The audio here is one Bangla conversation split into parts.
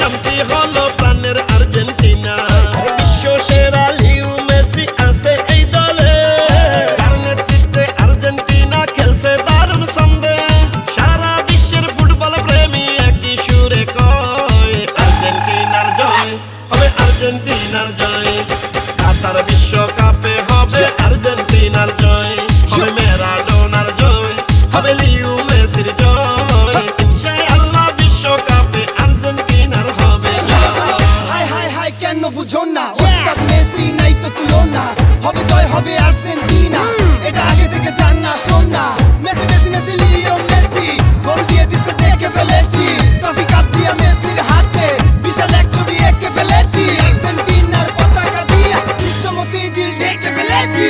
নামটি হলো প্রাণের আর্জেন্টিনা। বিশ্ব সেরা লিউ মেসি আছে এই দলে। যার নেতৃত্বে আর্জেন্টিনা খেলছে দারুণ ছন্দে। সারা বিশ্বের ফুটবল প্রেমী একই সুরে কয়, আর্জেন্টিনার জয় হবে আর্জেন্টিনার জয়। কাতার বিশ্বকাপে হবে আর্জেন্টিনার জয়, হবে ম্যারাডোনার জয়, হবে না। ওস্তাদ মেসি নাই তো তুলনা। হবে জয়, হবে আর্জেন্টিনা। এটা আগে থেকে জান না, শোন না। Messi Messi Messi Leo Messi. Goal দিয়ে দিছে, দেখে ফেলেছি। ট্রফি কাপ দিয়ে মেসির হাতে। বিশাল এক ছবি এঁকে ফেলেছি। আর্জেন্টিনার পতাকা দিয়ে বিশ্বমতি জিল ঢেকে ফেলেছি।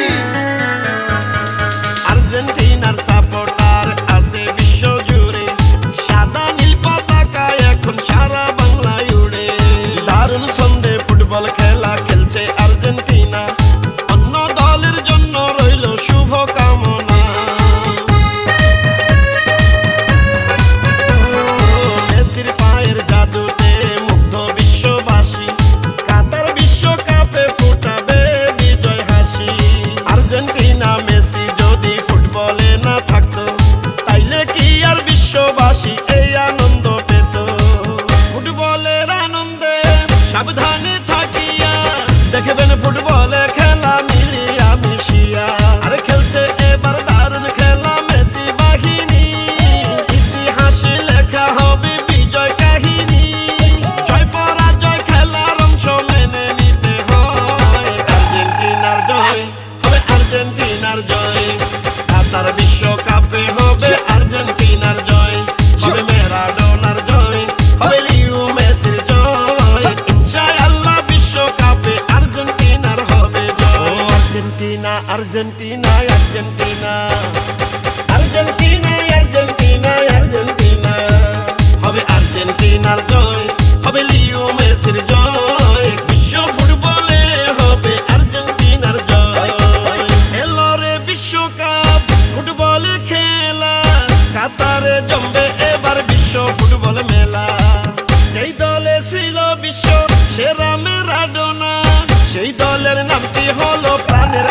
সাবধানে থাকিয়া। দেখবেন ফুটবলে খেলা মিলিয়া মিশিয়া। আর খেলছে এবার দারুণ খেলা মেসি বাহিনী। ইতিহাসে লেখা হবে বিজয় কাহিনী। জয় পরাজয় খেলার অংশ মেনে নিতে হয়। আর্জেন্টিনার জয়, হবে আর্জেন্টিনার জয়। কাতার বিশ্বকাপে Argentina Argentina. Argentina Argentina Argentina. হবে আর্জেন্টিনার জয়, হবে লিও মেসির জয়। বিশ্ব ফুটবলে হবে আর্জেন্টিনার জয়। এলো রে বিশ্বকাপ, ফুটবল খেলা। কাতারে জমবে এবার বিশ্ব ফুটবল মেলা। যেই দলে ছিল বিশ্ব, সেরা মেরাডোনা। সেই দলের নামটি হলো প্রাণের